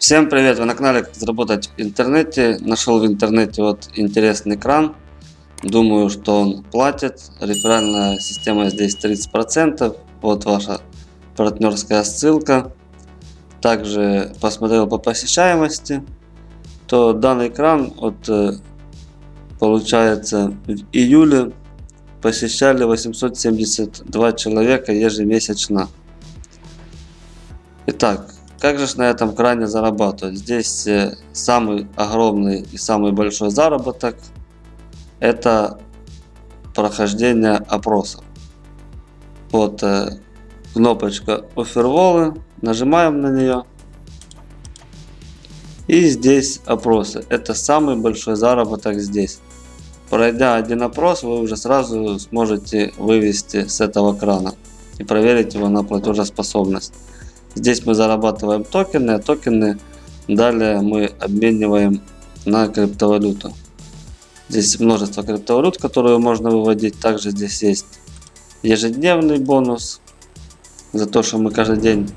Всем привет! Вы на канале Как заработать в интернете. Нашел в интернете вот интересный кран. Думаю, что он платит. Реферальная система здесь 30%. Вот ваша партнерская ссылка. Также посмотрел по посещаемости. То данный кран вот э, получается в июле посещали 872 человека ежемесячно. Итак, как же на этом кране зарабатывать? Здесь э, самый огромный и самый большой заработок это прохождение опросов. Вот э, кнопочка оферволы, нажимаем на нее. И здесь опросы. Это самый большой заработок здесь. Пройдя один опрос, вы уже сразу сможете вывести с этого крана и проверить его на платежеспособность. Здесь мы зарабатываем токены, а токены далее мы обмениваем на криптовалюту. Здесь множество криптовалют, которые можно выводить. Также здесь есть ежедневный бонус за то, что мы каждый день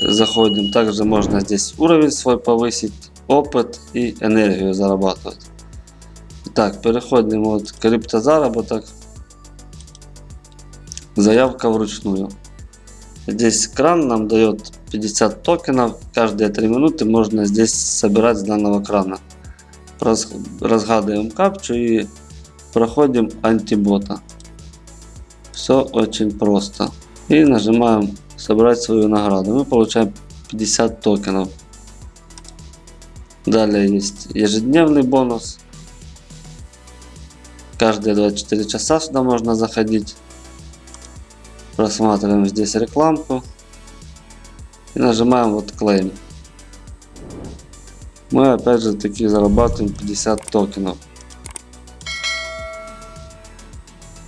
заходим. Также можно здесь уровень свой повысить, опыт и энергию зарабатывать. Так, переходим от криптозаработок. Заявка вручную. Здесь кран нам дает 50 токенов. Каждые 3 минуты можно здесь собирать с данного крана. Разгадываем капчу и проходим антибота. Все очень просто. И нажимаем собрать свою награду. Мы получаем 50 токенов. Далее есть ежедневный бонус. Каждые 24 часа сюда можно заходить. Просматриваем здесь рекламку. И нажимаем вот claim. Мы опять же таки зарабатываем 50 токенов.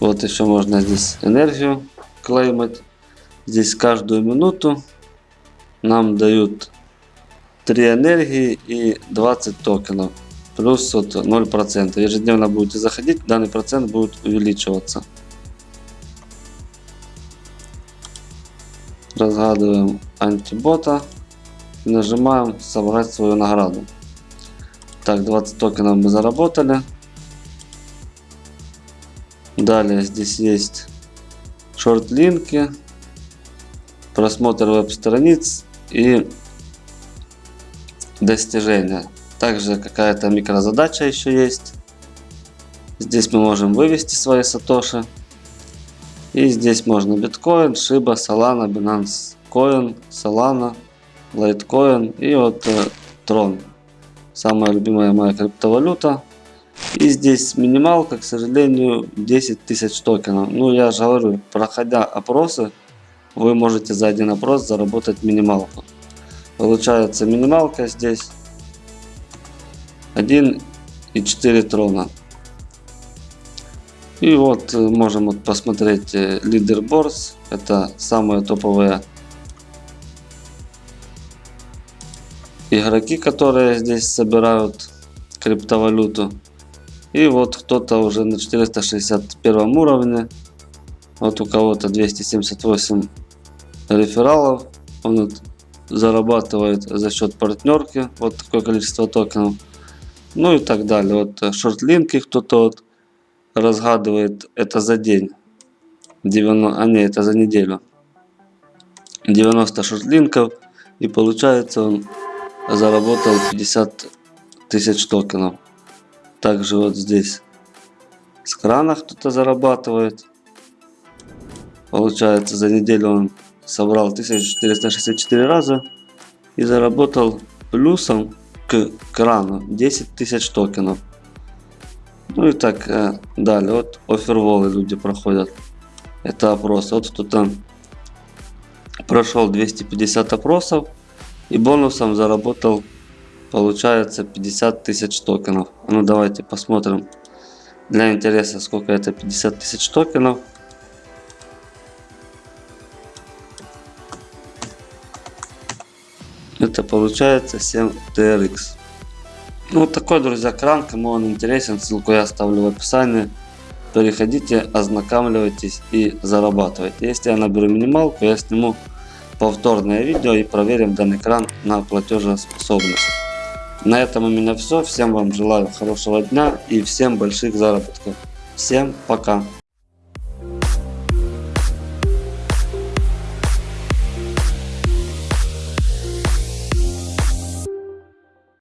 Вот еще можно здесь энергию клеймить. Здесь каждую минуту нам дают 3 энергии и 20 токенов. Плюс вот 0%. Ежедневно будете заходить, данный процент будет увеличиваться. Разгадываем антибота и нажимаем собрать свою награду. Так, 20 токенов мы заработали. Далее здесь есть шорт-линки, просмотр веб-страниц и достижения. Также какая-то микрозадача еще есть. Здесь мы можем вывести свои сатоши. И здесь можно биткоин, Shiba, Solana, Binance Coin, Solana, Litecoin и вот э, Tron. Самая любимая моя криптовалюта. И здесь минималка, к сожалению, 10 тысяч токенов. Ну, я же говорю, проходя опросы, вы можете за один опрос заработать минималку. Получается минималка здесь 1,4 трона. И вот э, можем вот посмотреть лидерборс. Э, Это самые топовые игроки, которые здесь собирают криптовалюту. И вот кто-то уже на 461 уровне. Вот у кого-то 278 рефералов. Он зарабатывает за счет партнерки. Вот такое количество токенов. Ну и так далее. Вот э, шортлинки кто-то вот разгадывает это за день. 90, а не, это за неделю. 90 шортлинков. И получается он заработал 50 тысяч токенов. Также вот здесь с крана кто-то зарабатывает. Получается за неделю он собрал 1464 раза и заработал плюсом к крану 10 тысяч токенов. Ну и так э, далее. Вот оферволы люди проходят. Это опрос. Вот кто-то прошел 250 опросов и бонусом заработал получается 50 тысяч токенов. Ну давайте посмотрим для интереса сколько это 50 тысяч токенов. Это получается 7 TRX. Ну, вот такой, друзья, кран. Кому он интересен, ссылку я оставлю в описании. Переходите, ознакомьтесь и зарабатывайте. Если я наберу минималку, я сниму повторное видео и проверим данный кран на платежеспособность. На этом у меня все. Всем вам желаю хорошего дня и всем больших заработков. Всем пока.